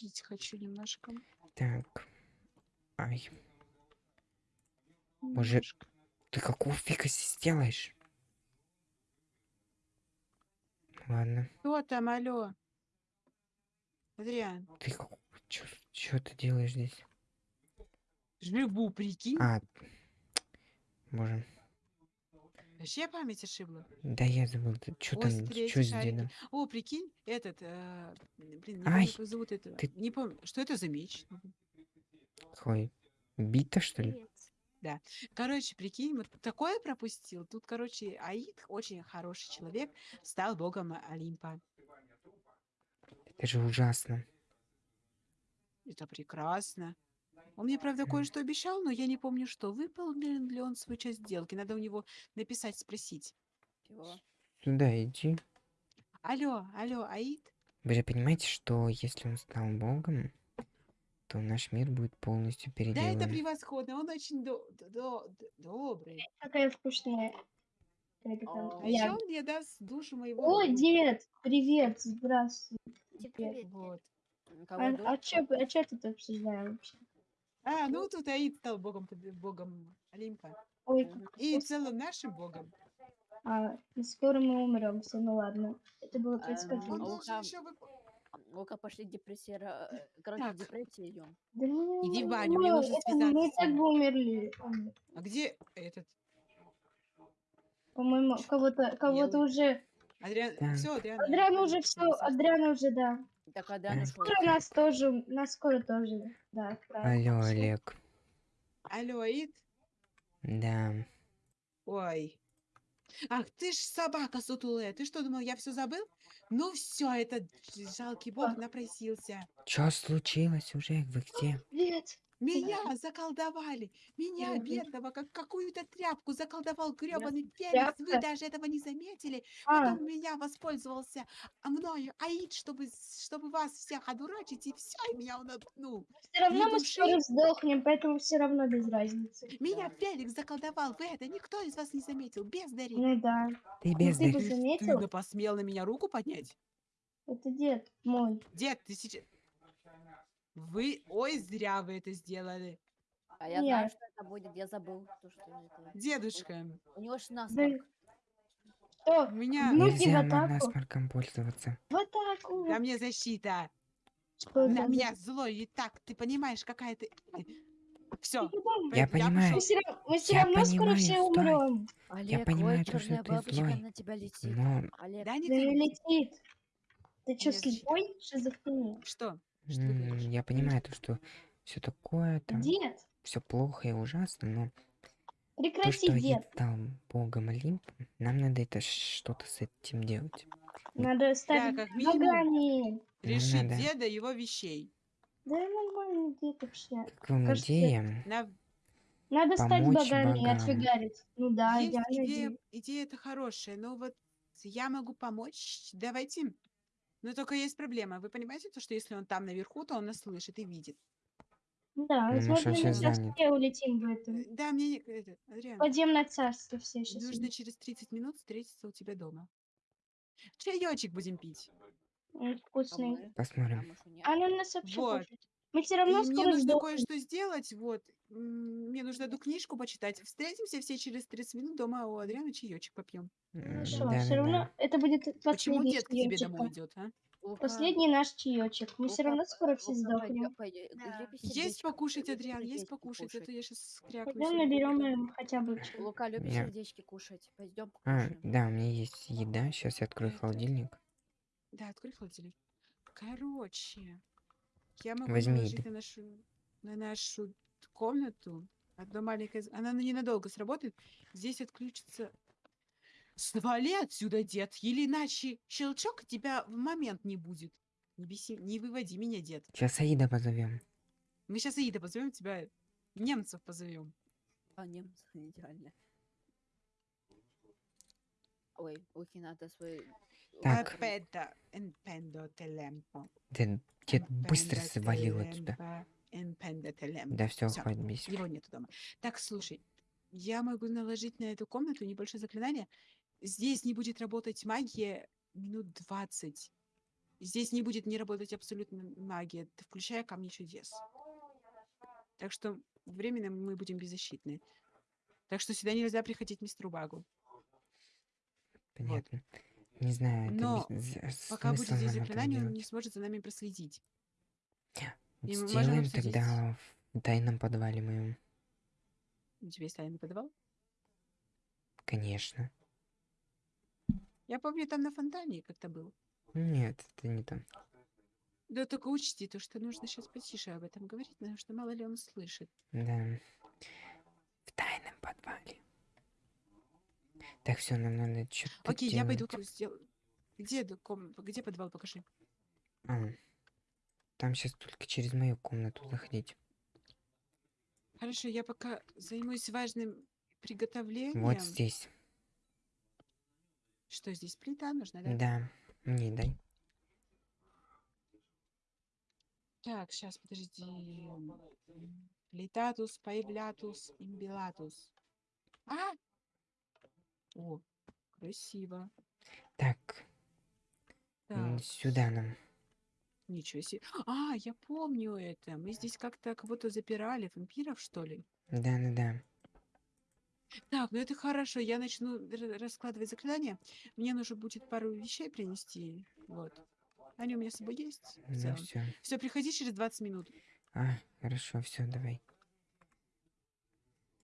пить хочу немножко. Так. Ай, Может, ты какого фига здесь делаешь? Ладно. Кто там, алло? Адриан, Ты как... Чё, чё ты делаешь здесь? живу, прикинь. А, боже. Вообще память ошибла. Да я забыл, ты чё О, там, эти с дедом? О, прикинь, этот, э, блин, не Ай, помню, как зовут этого. ты- Не помню, что это за меч? Какой? Бита, что ли? Привет. Короче, прикинь, вот такое пропустил. Тут, короче, Аид, очень хороший человек, стал богом Олимпа. Это же ужасно. Это прекрасно. Он мне, правда, кое-что обещал, но я не помню, что. Выполнил ли он свою часть сделки? Надо у него написать, спросить. Чего? Сюда иди. Алло, алло, Аид? Вы же понимаете, что если он стал богом, то наш мир будет полностью Да, это переделан. превосходно. Он очень до- до- до- добрый. Какая вкусная. О, А еще он мне даст душу моего О, друга. дед, привет, здравствуй. Привет. Вот. Кого А, дочь? а чё, а чё тут обсуждаем вообще? А, ну тут Аид стал богом, богом Олимпа. Ой, как И вкусно. целым нашим богом. А, скоро мы умрем, все, ну ладно. Это было 35 Он а должен еще вы... Ну-ка, пошли депрессия. э, Короче, Так. в депрессию идем. Да ну, Иди в ну, баню, мне ну, нужно это Мы и связаться. так бы умерли. А где этот? По-моему, кого-то кого-то уже... Адриан... Так. Все, Адриан. Адриан уже все. Адриан уже, да. Так, когда Э, нашел? Скоро нас тоже, нас скоро тоже, да, отправят. Алло. Олег. Алло, Аид? Да. Ой. Ах, ты ж собака сутулая. Ты что, думал, я все забыл? Ну все, этот жалкий бог напросился. Чё случилось уже? Вы где? Привет. Меня заколдовали. Меня, бедного, как какую-то тряпку заколдовал гребаный Феникс. Вы даже этого не заметили. А, Потом меня воспользовался а мною Аид, чтобы, с- чтобы вас всех одурачить, и все, и меня он отпнул. все равно мы скоро сдохнем, поэтому все равно без разницы. Меня Феликс заколдовал. Вы это никто из вас не заметил. Бездари. Ну да. Ты Ну бездарь. ты бы Ты, посмел на меня руку поднять? Это дед мой. Дед, ты сейчас... Вы... Ой, зря вы это сделали. А я Нет. знаю, что это будет. Я забыл. То, что это. Дедушка, У него ж Да насморк. что? у меня... Ну, Нельзя насморком пользоваться. В атаку. На мне защита. Что На меня злой и так. Ты понимаешь, какая ты... Все. Я понимаю. Мы все равно, мы всё Я равно скоро понимаю, все умрем. Олег, понимаю ой, то, что черная ты бабочка злой, на тебя летит. Но Олег, Да не Да ты. летит. Ты что, слепой? Шизофрения? Что? Что ты м, говоришь? я понимаю то, что все такое там, Дед, все плохо и ужасно, но то, прекрати, что дед. Аид стал богом Олимпа, нам надо это что-то с этим делать. Надо ставить как минимум. богами. Решить надо. деда его вещей. Да нормально, дед вообще. Как вам Кажется, идея? На... Надо стать богами и отфигарить. Ну да, Есть идеальная идея, идея. идея это хорошая, но вот я могу помочь. Давайте. Но только есть проблема. Вы понимаете, то, что если он там наверху, то он нас слышит и видит. Да, возможно, он мы сейчас все улетим в Э, этом. Да, мне... не- это, Адриан, Подземное царство все сейчас. нужно через 30 минут встретиться у тебя дома. Чаечек будем пить. Вкусный. а мы? Посмотрим. А? А ну нас вообще Вот. Мы все И равно мне скоро нужно сдохнем. кое-что сделать. Вот. Мне нужно эту книжку почитать. Встретимся все через 30 минут дома у Адриана чаечек попьем. Хорошо, все да-да-да. равно это будет Почему последний дед к тебе домой идет, а? Лука, Последний наш чаечек. Мы все Лука, равно скоро все сдохнем. Да. Есть покушать, Адриан, есть покушать, а кушать? то я сейчас крякну. Пойдем наберем им хотя бы. Лука, любишь Я- сердечки кушать? Пойдем А, покушаем. да, у меня есть еда. Сейчас я открою Это- холодильник. Да, открой холодильник. Короче, я могу Возьми наложить еды. на нашу, на нашу комнату одно маленькое... Она ненадолго сработает. Здесь отключится... Свали отсюда, дед, или иначе щелчок тебя в момент не будет. Не беси, не выводи меня, дед. Сейчас Аида позовем. Мы сейчас Аида позовем тебя, немцев позовем. А, немцы, идеально. Ой, Луки, надо свой... Так. Аппедо, импендо телемпо, Дед, быстро свалил отсюда. Да все, бесить. Его нету дома. Так, слушай, я могу наложить на эту комнату небольшое заклинание. Здесь не будет работать магия минут 20. Здесь не будет не работать абсолютно магия, включая камни чудес. Так что временно мы будем беззащитны. Так что сюда нельзя приходить мистеру Багу. Понятно. Не знаю, это Но без- з- Пока будет смысл здесь нам это заклинание, он делать. не сможет за нами проследить. и мы можем Сделаем обсудить. тогда в тайном подвале моем. У тебя есть тайный подвал? Конечно. Я помню, там на фонтане как-то был. Нет, это не то. Да только учти то, что нужно сейчас потише об этом говорить, потому что мало ли он слышит. Да. В тайном подвале. Так, все, нам надо что-то Окей, я пойду сделаю. Где, д- ком- где подвал, покажи. А, там сейчас только через мою комнату заходить. Хорошо, я пока займусь важным приготовлением. Вот здесь. Что здесь, плита нужна, да? Да. Мне дай. Так, сейчас, подожди. Плитатус, появлятус, имбилатус. А! О, красиво. Так, м, Так, сюда нам. ничего себе. А, я помню это. Мы здесь как-то кого-то запирали, вампиров, что ли? Да-да-да. Так, ну это хорошо. Я начну р- раскладывать заклинания. Мне нужно будет пару вещей принести. Вот. Они у меня с собой есть. Ну все. Все, приходи через 20 минут. А, хорошо, все, давай.